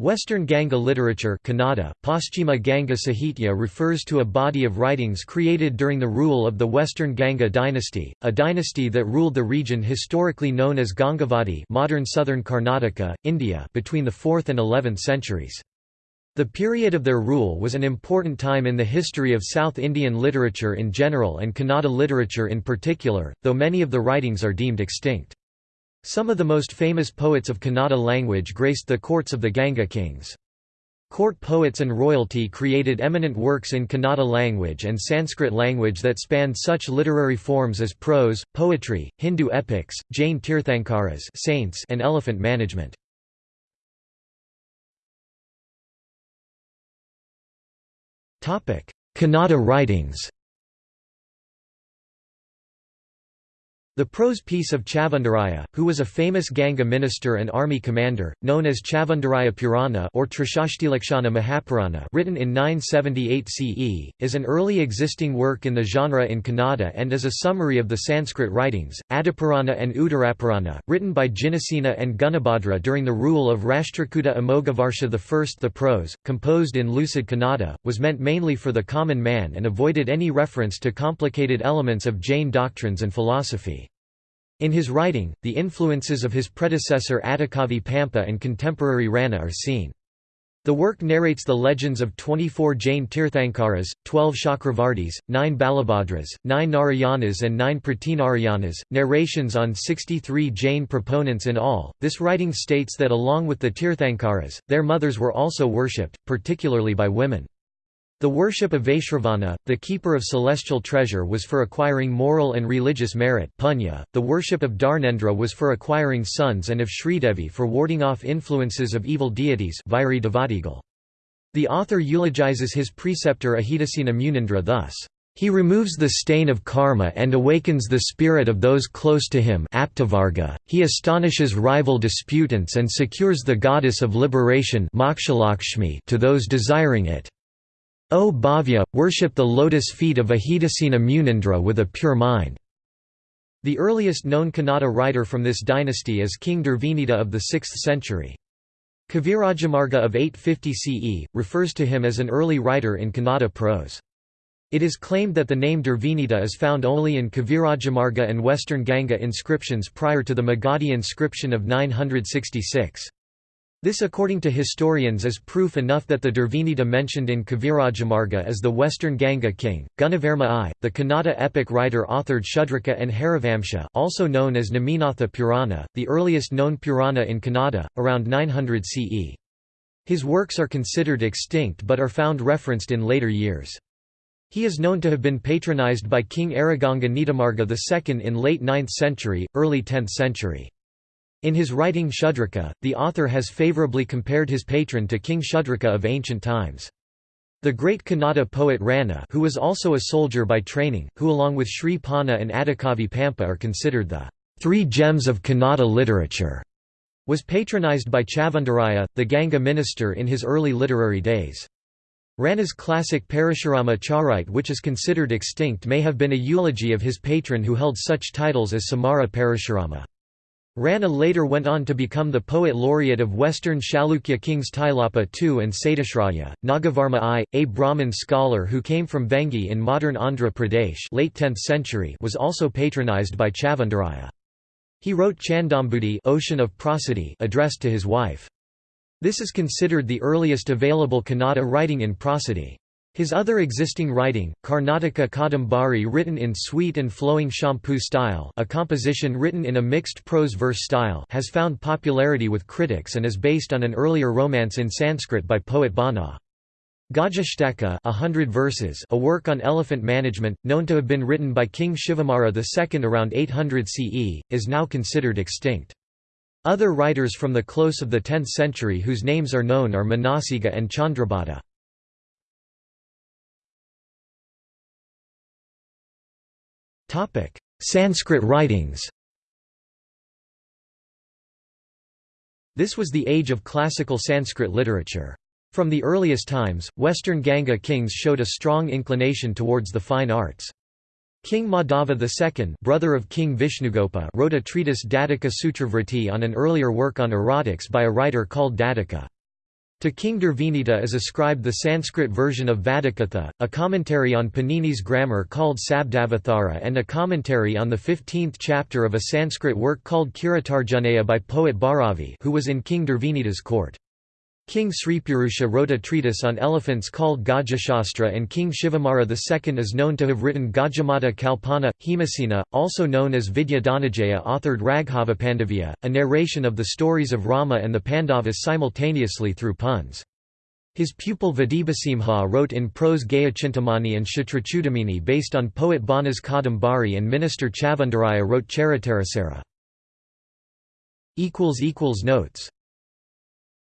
Western Ganga literature Kannada, Paschima Ganga Sahitya refers to a body of writings created during the rule of the Western Ganga dynasty, a dynasty that ruled the region historically known as Gangavadi modern southern Karnataka, India between the 4th and 11th centuries. The period of their rule was an important time in the history of South Indian literature in general and Kannada literature in particular, though many of the writings are deemed extinct. Some of the most famous poets of Kannada language graced the courts of the Ganga kings. Court poets and royalty created eminent works in Kannada language and Sanskrit language that spanned such literary forms as prose, poetry, Hindu epics, Jain Tirthankaras saints and elephant management. Kannada writings The prose piece of Chavandaraya, who was a famous Ganga minister and army commander, known as Chavandaraya Purana or Trishashtilakshana Mahapurana written in 978 CE, is an early existing work in the genre in Kannada and is a summary of the Sanskrit writings. Adipurana and Uttarapurana, written by Jinasena and Gunabhadra during the rule of Rashtrakuta Amoghavarsha I. The prose, composed in lucid Kannada, was meant mainly for the common man and avoided any reference to complicated elements of Jain doctrines and philosophy. In his writing, the influences of his predecessor Adhikavi Pampa and contemporary Ranna are seen. The work narrates the legends of 24 Jain Tirthankaras, 12 Chakravartis, 9 Balabhadras, 9 Narayanas, and 9 Pratinarayanas, narrations on 63 Jain proponents in all. This writing states that along with the Tirthankaras, their mothers were also worshipped, particularly by women. The worship of Vaishravana, the keeper of celestial treasure was for acquiring moral and religious merit punya. .The worship of Dharnendra was for acquiring sons and of Sridevi for warding off influences of evil deities The author eulogizes his preceptor Ajitasena Munindra thus. He removes the stain of karma and awakens the spirit of those close to him he astonishes rival disputants and secures the goddess of liberation to those desiring it. O Bhavya, worship the lotus feet of Ajitasena Munindra with a pure mind. The earliest known Kannada writer from this dynasty is King Durvinita of the 6th century. Kavirajamarga of 850 CE, refers to him as an early writer in Kannada prose. It is claimed that the name Durvinita is found only in Kavirajamarga and Western Ganga inscriptions prior to the Magadhi inscription of 966. This according to historians is proof enough that the Durvinita mentioned in Kavirajamarga is the western Ganga king, Gunavarma I. The Kannada epic writer authored Shudraka and Harivamsa also known as Naminatha Purana, the earliest known Purana in Kannada, around 900 CE. His works are considered extinct but are found referenced in later years. He is known to have been patronized by King Araganga Nitamarga II in late 9th century, early 10th century. In his writing Shudraka, the author has favorably compared his patron to King Shudraka of ancient times. The great Kannada poet Ranna who was also a soldier by training, who along with Sri Ponna and Adhikavi Pampa are considered the three gems of Kannada literature, was patronized by Chavandaraya, the Ganga minister in his early literary days. Ranna's classic Parashurama Charite which is considered extinct may have been a eulogy of his patron who held such titles as Samara Parashurama. Ranna later went on to become the poet laureate of Western Chalukya kings Tailapa II and Satyashraya. Nagavarma I, a Brahmin scholar who came from Vengi in modern Andhra Pradesh late 10th century was also patronized by Chavandaraya. He wrote Chandombudhi Ocean of Prosody addressed to his wife. This is considered the earliest available Kannada writing in prosody. His other existing writing, Karnataka Kadambari written in sweet and flowing champu style a composition written in a mixed prose-verse style has found popularity with critics and is based on an earlier romance in Sanskrit by poet Bana. Gajashtaka a hundred verses a work on elephant management, known to have been written by King Shivamara II around 800 CE, is now considered extinct. Other writers from the close of the 10th century whose names are known are Manasiga and Chandrabhata. Sanskrit writings This was the age of classical Sanskrit literature. From the earliest times, Western Ganga kings showed a strong inclination towards the fine arts. King Madhava II brother of King Vishnugopa wrote a treatise Dadika Sutravriti on an earlier work on erotics by a writer called Dadika. To King Durvinita is ascribed the Sanskrit version of Vadakatha, a commentary on Panini's grammar called Sabdavathara and a commentary on the 15th chapter of a Sanskrit work called Kiratarjuniya by poet Bharavi who was in King Durvinita's court. King Sripurusha wrote a treatise on elephants called Gajashastra and King Shivamara II is known to have written Gajamata Kalpana. Hemasena, also known as Vidya Dhananjaya authored Raghava a narration of the stories of Rama and the Pandavas simultaneously through puns. His pupil Vadibhasimha wrote in prose Gadya Chintamani and Kshatrachudamani based on poet Bana's Kadambari and minister Chavandaraya wrote Charitarasara. Notes